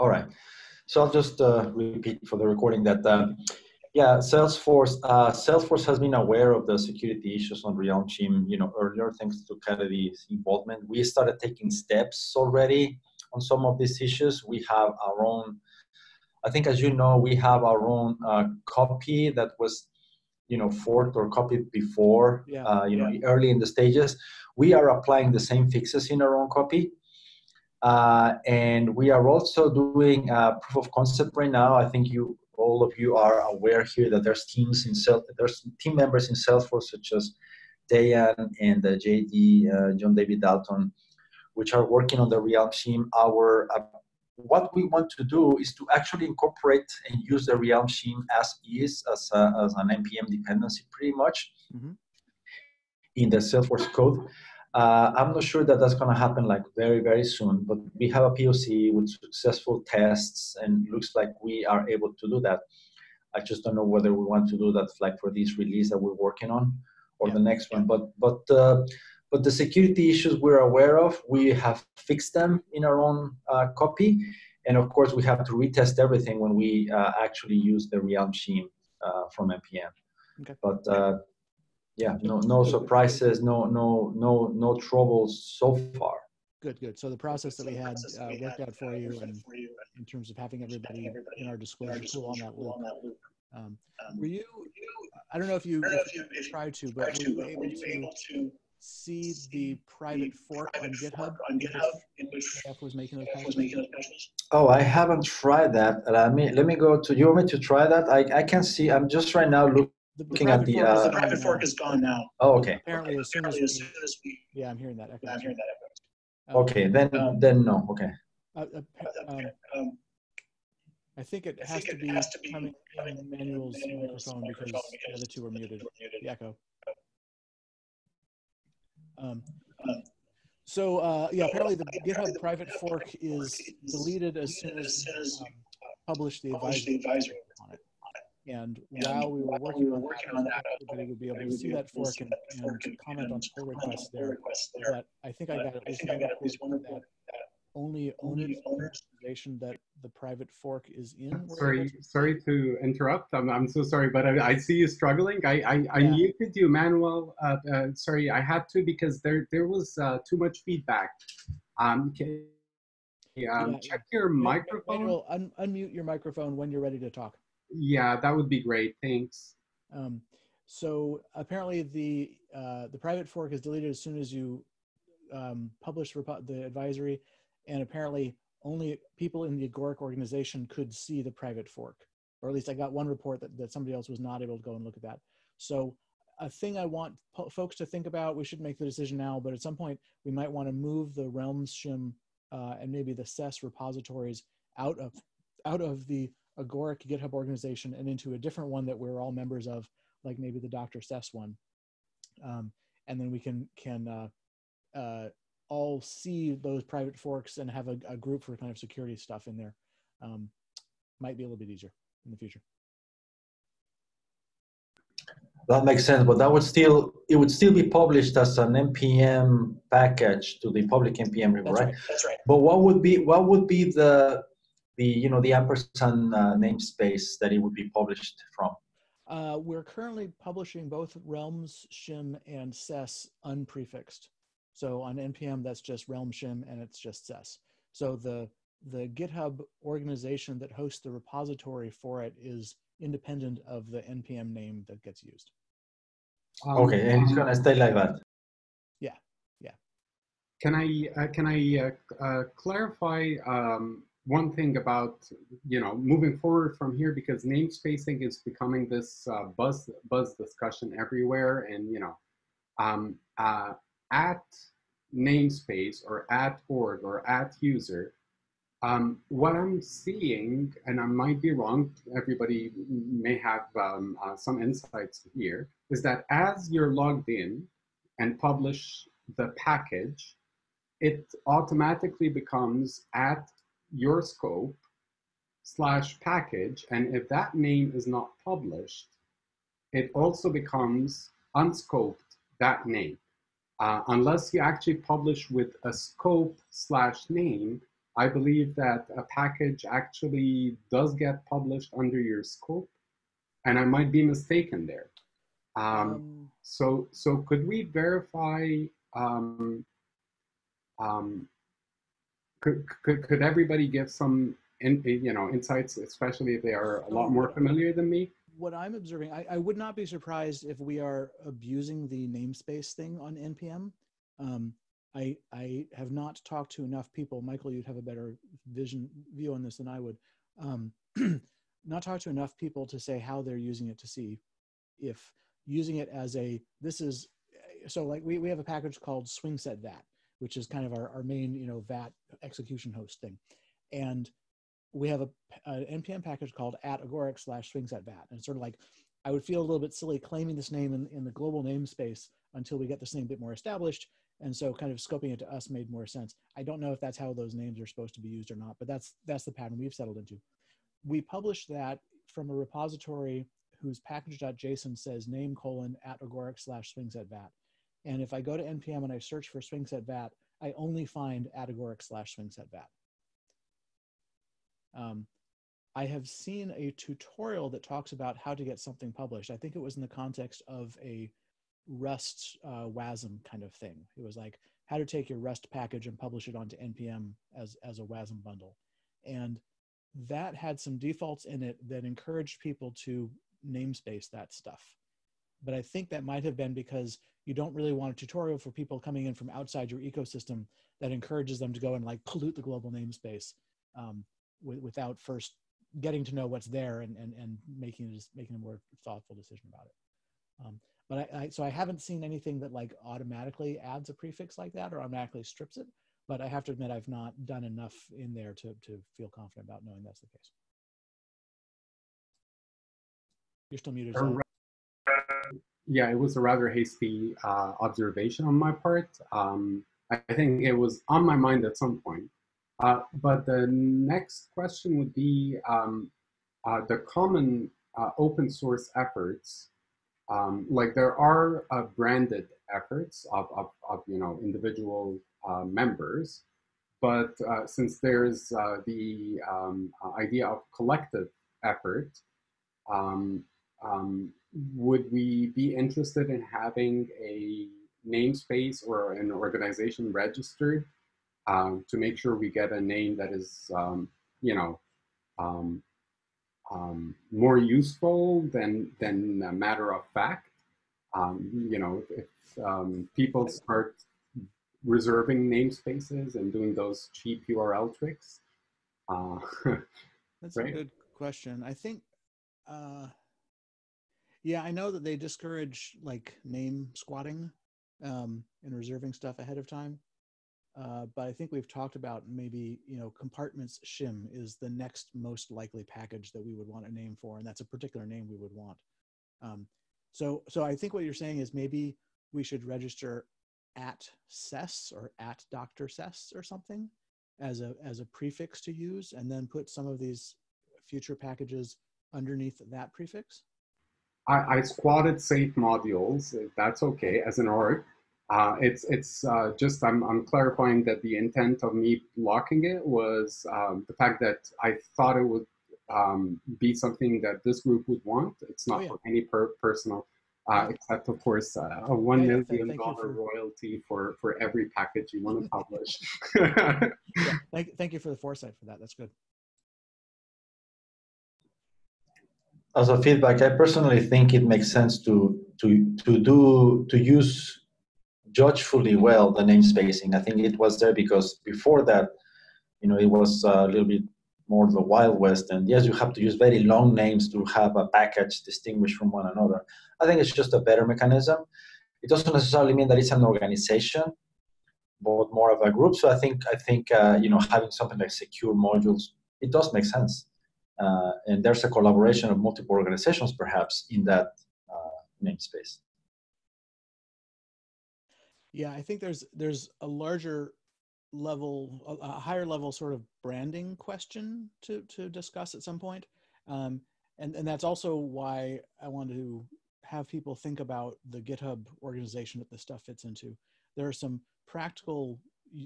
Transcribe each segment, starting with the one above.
All right. So I'll just uh, repeat for the recording that, uh, yeah, Salesforce, uh, Salesforce has been aware of the security issues on Realm Shim, you know, earlier thanks to Kennedy's involvement. We started taking steps already on some of these issues. We have our own, I think as you know, we have our own uh, copy that was, you know, forked or copied before, Yeah, uh, you know, early in the stages. We are applying the same fixes in our own copy. Uh, and we are also doing a proof of concept right now. I think you, all of you are aware here that there's teams in there's team members in Salesforce such as Dayan and uh, JD, uh, John David Dalton, which are working on the Realm team. Our uh, what we want to do is to actually incorporate and use the Realm Shim as is as, a, as an npm dependency, pretty much Mhm. in the Salesforce code. Uh, I'm not sure that that's going to happen like very, very soon, but we have a POC with successful tests and looks like we are able to do that. I just don't know whether we want to do that like for this release that we're working on or Yeah. the next one. But but uh, but the security issues we're aware of, we have fixed them in our own uh, copy, and of course we have to retest everything when we uh, actually use the Realm Shim uh, from npm. Okay. But uh, yeah, no no surprises, no no no no troubles so far. Good, good. So the process that we had uh, worked out for you and in terms of having everybody in our disclosure tool on that loop. Um, were you, I don't know if you, if you tried to, but were you able to see the private fork on GitHub in which Jeff was making those patches? Oh, I haven't tried that. Let me let me go to. You want me to try that? I I can see. I'm just right now look, The- the looking at private the. fork is Uh, gone private now. fork is gone now. oh, okay. Apparently, as soon as Apparently, as we, soon as we, yeah, I'm hearing that. echo. I'm hearing that echo. Um, Okay, then Um, then no. Okay. uh, uh, um, Um, I think it I has think to it be has to be coming coming in Manuel's Manuel's microphone because microphone the other two are muted, the echo. Um, Um, so uh, yeah, apparently the GitHub private fork is deleted as soon as as soon as um, published the published advisory the advisory. on it. And And while we were working we were on that, on that, everybody would be able to see that fork and, that fork and comment on pull requests on there. there. But I think I But got at I least think I one got at least one report report that that only only owners owners organization that the private fork is in. Sorry, to- sorry to interrupt. I'm, I'm so sorry, but I, I see you struggling. I, I, I Yeah. muted you, Manuel. Uh, uh, sorry, I had to because there there was uh, too much feedback. Um, can, um, Yeah, check your Ma- microphone. Manuel, un- unmute your microphone when you're ready to talk. Yeah, that would be great. Thanks. Um, so apparently the uh, the private fork is deleted as soon as you um, publish the advisory, and apparently only people in the Agoric organization could see the private fork, or at least I got one report that, that somebody else was not able to go and look at that. So a thing I want folks to think about, we should make the decision now, but at some point we might want to move the Realms shim uh, and maybe the SES repositories out of out of the Agoric GitHub organization and into a different one that we're all members of, like maybe the Dr. SES one. Um, and then we can can uh, uh, all see those private forks and have a, a group for kind of security stuff in there. Um, might be a little bit easier in the future. That makes sense, but that would still it would still be published as an npm package to the public npm repo, right? right. That's right. But what would be what would be the the you know the ampersand uh, namespace that it would be published from? Uh, we're currently publishing both Realms, Shim, and SES unprefixed. So on NPM, that's just Realm Shim and it's just SES. So the the GitHub organization that hosts the repository for it is independent of the NPM name that gets used. Um, Okay, and it's gonna stay like that. Yeah, yeah. Can I uh, can I uh, uh, clarify um, one thing about you know moving forward from here because namespacing is becoming this uh, buzz buzz discussion everywhere and you know um, uh, at namespace or at org or at user um, what I'm seeing and I might be wrong everybody may have um, uh, some insights here is that as you're logged in and publish the package it automatically becomes at your scope slash package. And if that name is not published, it also becomes unscoped that name. Uh, unless you actually publish with a scope slash name, I believe that a package actually does get published under your scope, and I might be mistaken there. Um, um, so, so could we verify? Um, um, could, could could everybody give some in, you know insights, especially if they are a lot more familiar than me? What I'm observing, I, I would not be surprised if we are abusing the namespace thing on npm. Um, I I have not talked to enough people. Michael, you'd have a better vision view on this than I would. Um, not talked to enough people to say how they're using it to see if using it as a this is so like we, we have a package called SwingSet vat which is kind of our, our main you know vat execution host thing. And we have a, an npm package called at agoric slash SwingSet vat and it's sort of like i would feel a little bit silly claiming this name in, in the global namespace until we get this name a bit more established. And so kind of scoping it to us made more sense. I don't know if that's how those names are supposed to be used or not but that's that's the pattern we've settled into. We publish that from a repository whose package.json says name colon at agoric slash swingset vat. And if I go to npm and I search for swingset vat, I only find at agoric slash swingset vat. Um, I have seen a tutorial that talks about how to get something published. I think it was in the context of a Rust uh, WASM kind of thing. It was like how to take your Rust package and publish it onto npm as as a WASM bundle, and that had some defaults in it that encouraged people to namespace that stuff. But I think that might have been because you don't really want a tutorial for people coming in from outside your ecosystem that encourages them to go and like pollute the global namespace um, without first getting to know what's there and, and, and making, just making a more thoughtful decision about it. Um, but I, I, so I haven't seen anything that like automatically adds a prefix like that or automatically strips it. But I have to admit, I've not done enough in there to, to feel confident about knowing that's the case. You're still muted. Yeah, it was a rather hasty uh, observation on my part. Um, I think it was on my mind at some point. Uh, but the next question would be um, uh, the common uh, open source efforts. Um, like there are uh, branded efforts of, of, of, you know individual uh, members, but since there's the um, idea of collective effort, um, um, would we be interested in having a namespace or an organization registered um, to make sure we get a name that is, um, you know, um, um more useful than than a matter of fact. Um, you know, if um, people start reserving namespaces and doing those cheap URL tricks. Uh, That's right? a good question. I think uh, yeah, I know that they discourage like name squatting um, and reserving stuff ahead of time. Uh, but I think we've talked about maybe you know compartments shim is the next most likely package that we would want a name for, and that's a particular name we would want. Um, so so I think what you're saying is maybe we should register at SES or at Dr. SES or something as a as a prefix to use, and then put some of these future packages underneath that prefix. I, I squatted safe modules. That's okay as an org. Uh, it's it's uh, just I'm, I'm clarifying that the intent of me blocking it was um, the fact that I thought it would um, be something that this group would want. It's not oh, yeah. for any per personal, uh, except of course uh, a one yeah, million dollar royalty for for every package you want to publish. yeah, thank thank you for the foresight for that. That's good. As a feedback, I personally think it makes sense to to to do to use judgefully well the name spacing. I think it was there because before that, you know, it was a little bit more the Wild West. And yes, you have to use very long names to have a package distinguished from one another. I think it's just a better mechanism. It doesn't necessarily mean that it's an organization, but more of a group. So I think I think uh, you know having something like secure modules it does make sense. Uh, and there's a collaboration of multiple organizations perhaps in that uh, namespace. Yeah, I think there's there's a larger level, a, higher level sort of branding question to to discuss at some point, um, and and that's also why I want to have people think about the GitHub organization that this stuff fits into. There are some practical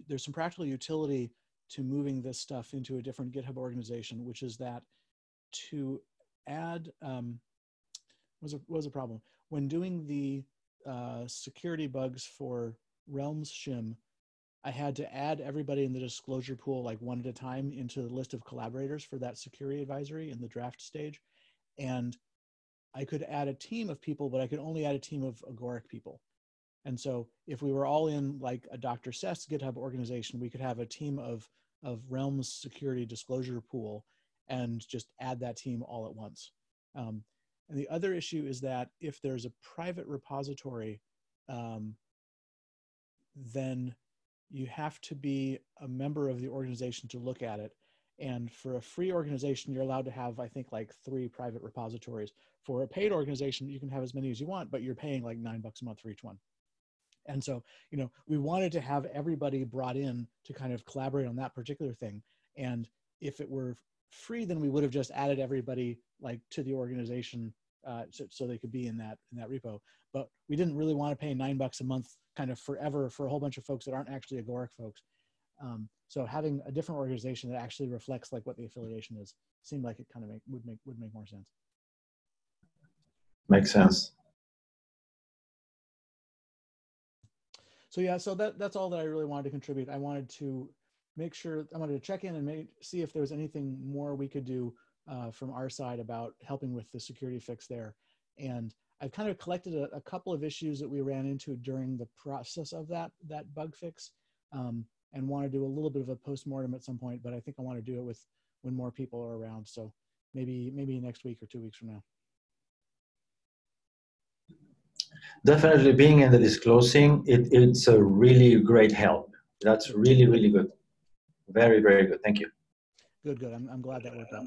there's some practical utility to moving this stuff into a different GitHub organization, which is that to add um, was a was a problem when doing the uh, security bugs for Realms shim. I had to add everybody in the disclosure pool like one at a time into the list of collaborators for that security advisory in the draft stage, and I could add a team of people, but I could only add a team of Agoric people. And so if we were all in like a Dr. SES GitHub organization, we could have a team of, of Realms security disclosure pool and just add that team all at once. Um, and the other issue is that if there's a private repository, um, then you have to be a member of the organization to look at it. And for a free organization, you're allowed to have, I think, like three private repositories. For a paid organization, you can have as many as you want, but you're paying like nine bucks a month for each one. And so, you know, we wanted to have everybody brought in to kind of collaborate on that particular thing. And if it were free, then we would have just added everybody like to the organization uh, so, so they could be in that in that repo. But we didn't really want to pay nine bucks a month kind of forever for a whole bunch of folks that aren't actually Agoric folks. Um, so having a different organization that actually reflects like what the affiliation is seemed like it kind of make, would make would make more sense. Makes sense. So yeah, so that that's all that I really wanted to contribute. I wanted to make sure I wanted to check in and make, see if there was anything more we could do uh, from our side about helping with the security fix there. And I've kind of collected a, a, couple of issues that we ran into during the process of that that bug fix, um, and want to do a little bit of a postmortem at some point. But I think I want to do it with when more people are around. So maybe maybe next week or two weeks from now. Definitely, being in the disclosing, it, it's a really great help. That's really really good. Very very good. Thank you. Good good. I'm I'm glad that worked out.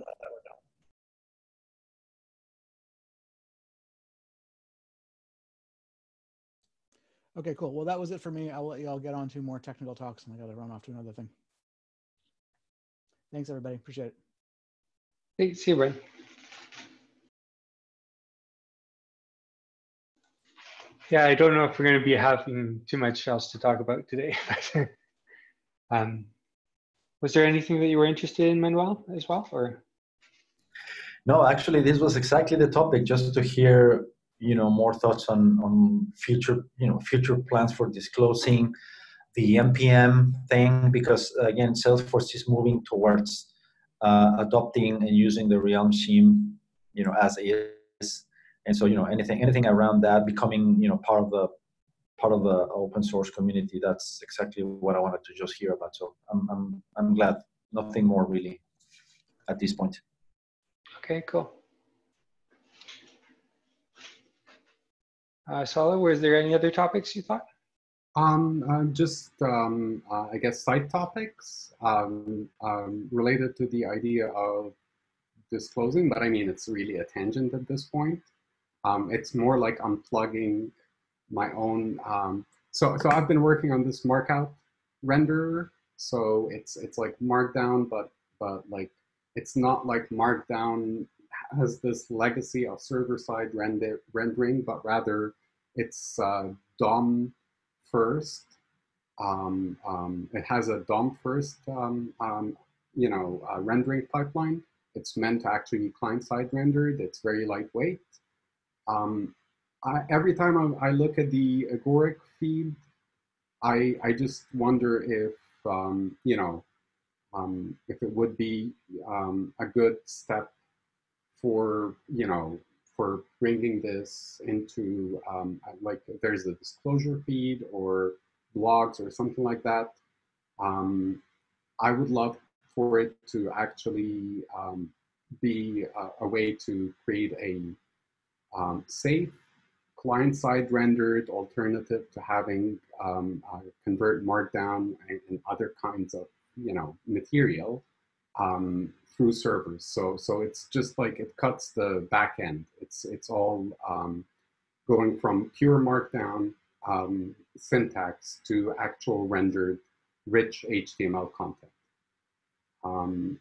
Okay, cool. Well, that was it for me. I'll let you all get on to more technical talks and I got to run off to another thing. Thanks, everybody. Appreciate it. Thanks. See you, Brian. Yeah, I don't know if we're going to be having too much else to talk about today. um, was there anything that you were interested in, Manuel, as well, or? No, actually, this was exactly the topic, just to hear you know more thoughts on on future you know future plans for disclosing the npm thing because again salesforce is moving towards uh, adopting and using the realm shim you know as is and so you know anything anything around that becoming you know part of the part of the open source community. That's exactly what i wanted to just hear about. So i'm i'm, I'm glad. Nothing more really at this point. Okay cool. Uh, Saleh, was there any other topics you thought? Um, uh, just, um, uh, I guess, side topics um, um, related to the idea of disclosing, but I mean, it's really a tangent at this point. Um, it's more like unplugging my own. Um, so, so I've been working on this markout renderer. So it's it's like Markdown, but but like it's not like Markdown has this legacy of server-side render, rendering, but rather it's uh, DOM first. Um, um, it has a DOM first, um, um, you know, uh, rendering pipeline. It's meant to actually be client-side rendered. It's very lightweight. Um, I, every time I, I, look at the Agoric feed, I, I just wonder if, um, you know, if it would be a good step for you know for bringing this into um, like there's a disclosure feed or blogs or something like that. Um, I would love for it to actually um, be a, a, way to create a um, safe client-side rendered alternative to having um, uh, convert markdown and, and, other kinds of you know material um, through servers. So, so it's just like it cuts the back end. It's, it's all um, going from pure markdown um, syntax to actual rendered rich HTML content. Um,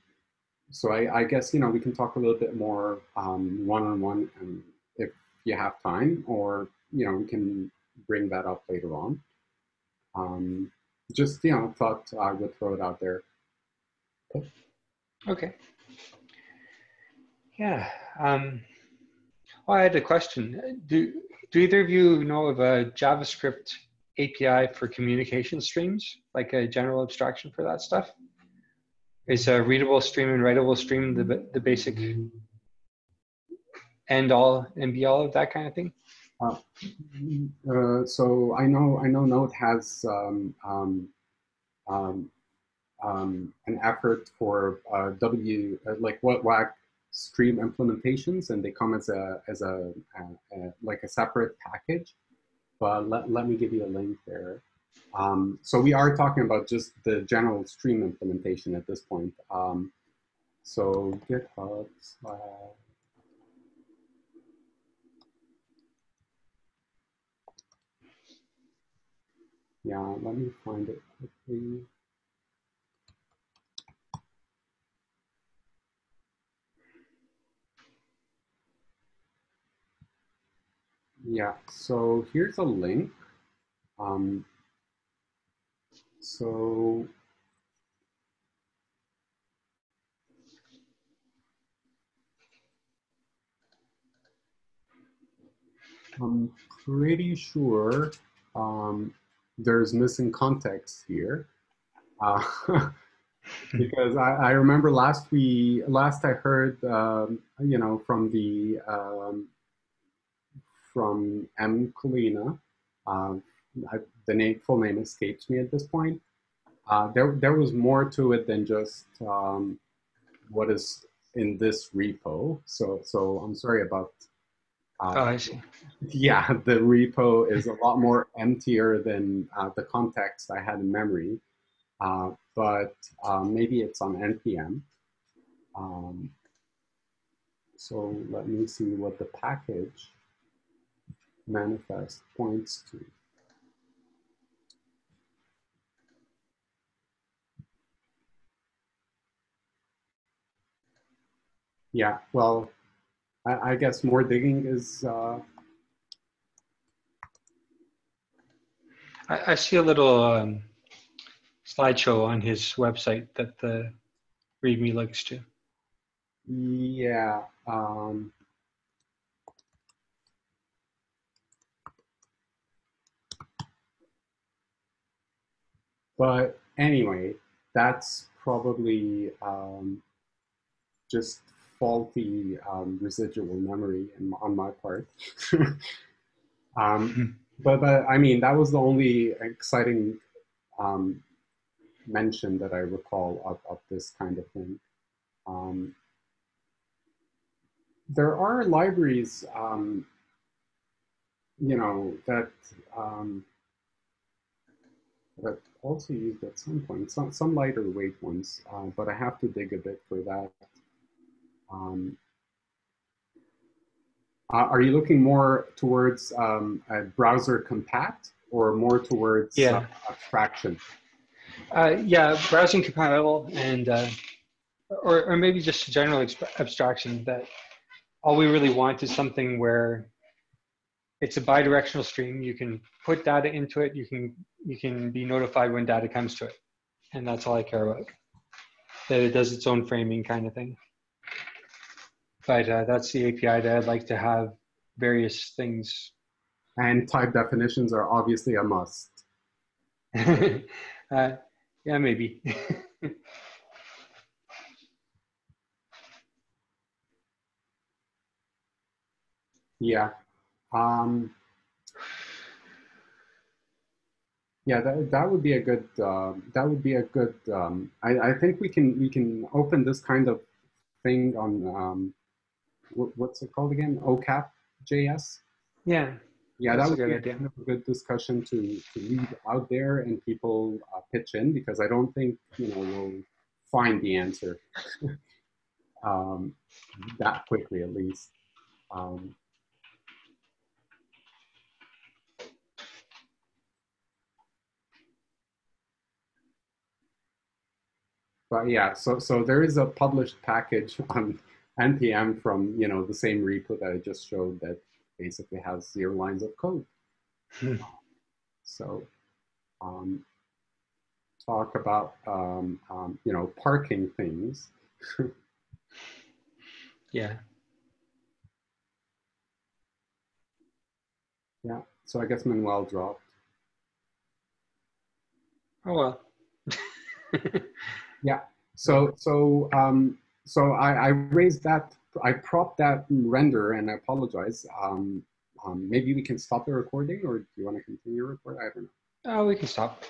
so I, I, guess, you know, we can talk a little bit more one-on-one -on -one if you have time, or, you know, we can bring that up later on. Um, just, you know, thought I would throw it out there. Okay. Yeah. Um, well, I had a question. Do do either of you know of a JavaScript API for communication streams, like a general abstraction for that stuff? Is a readable stream and writable stream the the basic end all and be all of that kind of thing? Uh, uh, so I know I know Node has um, um, um, um an effort for uh, W uh, like WHATWG stream implementations, and they come as a as a, a, a like a separate package. But let, let me give you a link there. Um, so we are talking about just the general stream implementation at this point. Um, so GitHub slash Yeah, let me find it quickly. Yeah, so here's a link. Um, so I'm pretty sure um, there's missing context here. Uh, because I, I, remember last we last I heard um, you know from the um, from M Collina, uh, I, the name full name escapes me at this point. Uh, there there was more to it than just um, what is in this repo. So so I'm sorry about uh, oh, I see. Yeah, the repo is a lot more emptier than uh, the context I had in memory, uh, but uh, maybe it's on NPM. Um, so let me see what the package manifest points to. Yeah, well, I, I guess more digging is. Uh... I, I, see a little um, slideshow on his website that the README links to. Yeah. Um... But anyway, that's probably um, just faulty um, residual memory in, on my part. um, hmm. but, but I mean, that was the only exciting um, mention that I recall of, of this kind of thing. Um, there are libraries, um, you know, that um, that also used at some point, some, some lighter weight ones, uh, but I have to dig a bit for that. Um, uh, are you looking more towards um, a browser compact or more towards yeah. abstraction? Uh, yeah, browsing compatible and uh, or, or maybe just general abstraction that all we really want is something where it's a bidirectional stream. You can put data into it. You can you can be notified when data comes to it, and that's all I care about. That it does its own framing kind of thing but uh, that's the API that I'd like to have various things. And type definitions are obviously a must. uh, yeah, maybe. yeah. Um, yeah, that, that would be a good, uh, that would be a good, um, I, I think we can, we can open this kind of thing on um, what's it called again? OCAP JS? Yeah. Yeah, that would be idea. Kind of a good discussion to, to leave out there and people uh, pitch in because I don't think, you know, we'll find the answer um, that quickly at least. Um, but yeah, so so there is a published package on npm from you know the same repo that I just showed that basically has zero lines of code. Hmm. So, um, talk about, um, um, you know, parking things. Yeah. Yeah, so I guess Manuel dropped. Oh well. Yeah. So, so, um, so I, I raised that, I propped that render and I apologize. Um, um, maybe we can stop the recording or do you want to continue recording? I don't know. oh, we can stop.